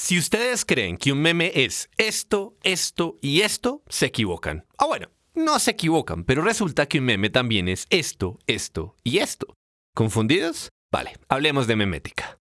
Si ustedes creen que un meme es esto, esto y esto, se equivocan. Ah, bueno, no se equivocan, pero resulta que un meme también es esto, esto y esto. ¿Confundidos? Vale, hablemos de memética.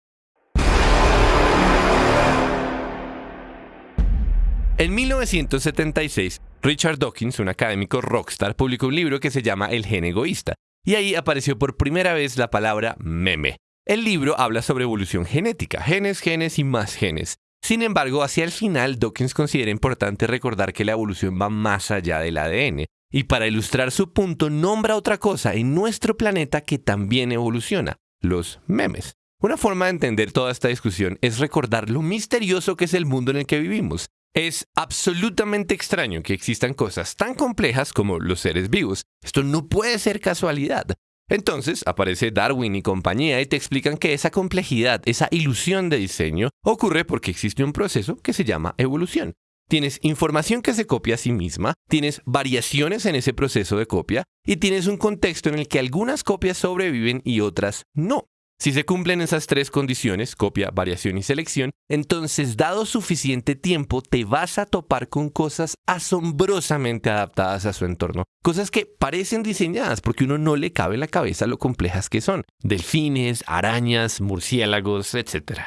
En 1976, Richard Dawkins, un académico rockstar, publicó un libro que se llama El gen egoísta, y ahí apareció por primera vez la palabra meme. El libro habla sobre evolución genética, genes, genes y más genes. Sin embargo, hacia el final, Dawkins considera importante recordar que la evolución va más allá del ADN, y para ilustrar su punto nombra otra cosa en nuestro planeta que también evoluciona, los memes. Una forma de entender toda esta discusión es recordar lo misterioso que es el mundo en el que vivimos. Es absolutamente extraño que existan cosas tan complejas como los seres vivos. Esto no puede ser casualidad. Entonces aparece Darwin y compañía y te explican que esa complejidad, esa ilusión de diseño, ocurre porque existe un proceso que se llama evolución. Tienes información que se copia a sí misma, tienes variaciones en ese proceso de copia y tienes un contexto en el que algunas copias sobreviven y otras no. Si se cumplen esas tres condiciones, copia, variación y selección, entonces dado suficiente tiempo te vas a topar con cosas asombrosamente adaptadas a su entorno. Cosas que parecen diseñadas porque uno no le cabe en la cabeza lo complejas que son. Delfines, arañas, murciélagos, etc.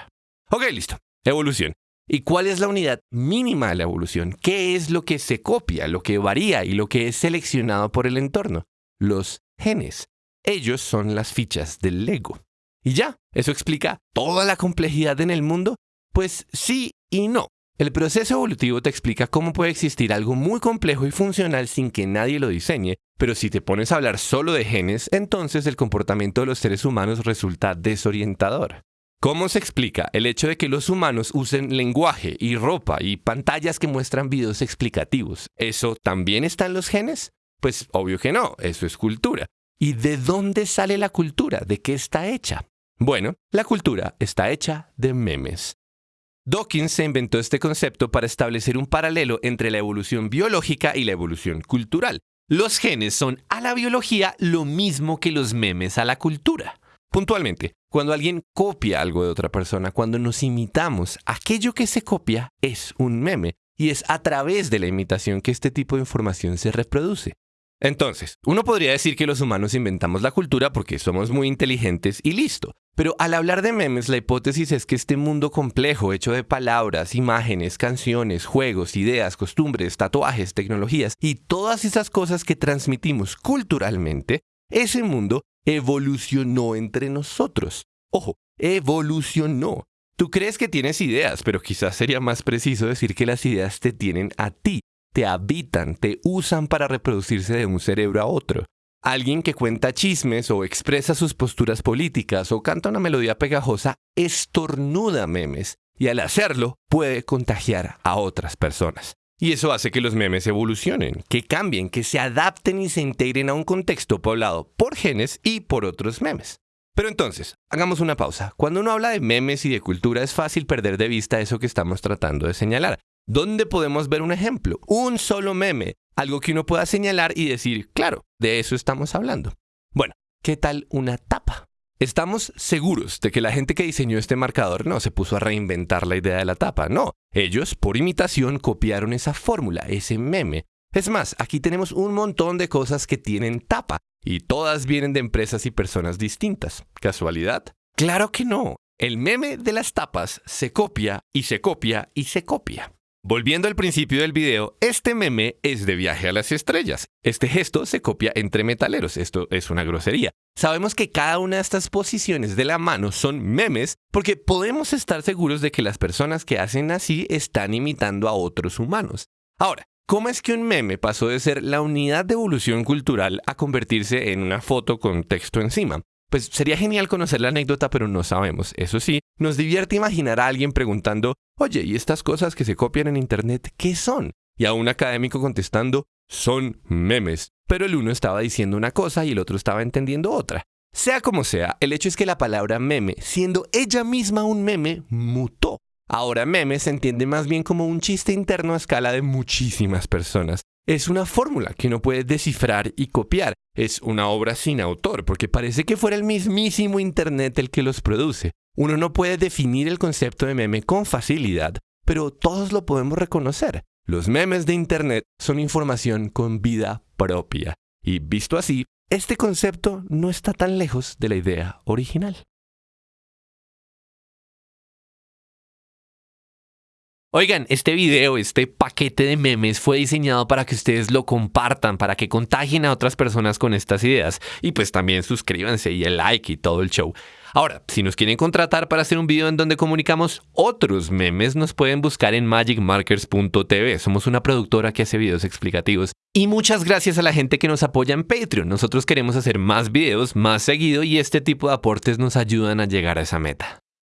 Ok, listo. Evolución. ¿Y cuál es la unidad mínima de la evolución? ¿Qué es lo que se copia, lo que varía y lo que es seleccionado por el entorno? Los genes. Ellos son las fichas del Lego. Y ya, ¿eso explica toda la complejidad en el mundo? Pues sí y no. El proceso evolutivo te explica cómo puede existir algo muy complejo y funcional sin que nadie lo diseñe, pero si te pones a hablar solo de genes, entonces el comportamiento de los seres humanos resulta desorientador. ¿Cómo se explica el hecho de que los humanos usen lenguaje y ropa y pantallas que muestran videos explicativos? ¿Eso también está en los genes? Pues obvio que no, eso es cultura. ¿Y de dónde sale la cultura? ¿De qué está hecha? Bueno, la cultura está hecha de memes. Dawkins se inventó este concepto para establecer un paralelo entre la evolución biológica y la evolución cultural. Los genes son a la biología lo mismo que los memes a la cultura. Puntualmente, cuando alguien copia algo de otra persona, cuando nos imitamos, aquello que se copia es un meme y es a través de la imitación que este tipo de información se reproduce. Entonces, uno podría decir que los humanos inventamos la cultura porque somos muy inteligentes y listo. Pero al hablar de memes, la hipótesis es que este mundo complejo, hecho de palabras, imágenes, canciones, juegos, ideas, costumbres, tatuajes, tecnologías y todas esas cosas que transmitimos culturalmente, ese mundo evolucionó entre nosotros. Ojo, evolucionó. Tú crees que tienes ideas, pero quizás sería más preciso decir que las ideas te tienen a ti te habitan, te usan para reproducirse de un cerebro a otro. Alguien que cuenta chismes o expresa sus posturas políticas o canta una melodía pegajosa estornuda memes y al hacerlo puede contagiar a otras personas. Y eso hace que los memes evolucionen, que cambien, que se adapten y se integren a un contexto poblado por genes y por otros memes. Pero entonces, hagamos una pausa. Cuando uno habla de memes y de cultura es fácil perder de vista eso que estamos tratando de señalar. ¿Dónde podemos ver un ejemplo? Un solo meme, algo que uno pueda señalar y decir, claro, de eso estamos hablando. Bueno, ¿qué tal una tapa? Estamos seguros de que la gente que diseñó este marcador no se puso a reinventar la idea de la tapa, no. Ellos, por imitación, copiaron esa fórmula, ese meme. Es más, aquí tenemos un montón de cosas que tienen tapa, y todas vienen de empresas y personas distintas. ¿Casualidad? Claro que no. El meme de las tapas se copia y se copia y se copia. Volviendo al principio del video, este meme es de viaje a las estrellas. Este gesto se copia entre metaleros, esto es una grosería. Sabemos que cada una de estas posiciones de la mano son memes porque podemos estar seguros de que las personas que hacen así están imitando a otros humanos. Ahora, ¿cómo es que un meme pasó de ser la unidad de evolución cultural a convertirse en una foto con texto encima? Pues sería genial conocer la anécdota, pero no sabemos. Eso sí, nos divierte imaginar a alguien preguntando, oye, ¿y estas cosas que se copian en Internet qué son? Y a un académico contestando, son memes. Pero el uno estaba diciendo una cosa y el otro estaba entendiendo otra. Sea como sea, el hecho es que la palabra meme, siendo ella misma un meme, mutó. Ahora meme se entiende más bien como un chiste interno a escala de muchísimas personas. Es una fórmula que uno puede descifrar y copiar. Es una obra sin autor, porque parece que fuera el mismísimo Internet el que los produce. Uno no puede definir el concepto de meme con facilidad, pero todos lo podemos reconocer. Los memes de Internet son información con vida propia. Y visto así, este concepto no está tan lejos de la idea original. Oigan, este video, este paquete de memes fue diseñado para que ustedes lo compartan, para que contagien a otras personas con estas ideas. Y pues también suscríbanse y el like y todo el show. Ahora, si nos quieren contratar para hacer un video en donde comunicamos otros memes, nos pueden buscar en magicmarkers.tv. Somos una productora que hace videos explicativos. Y muchas gracias a la gente que nos apoya en Patreon. Nosotros queremos hacer más videos más seguido y este tipo de aportes nos ayudan a llegar a esa meta.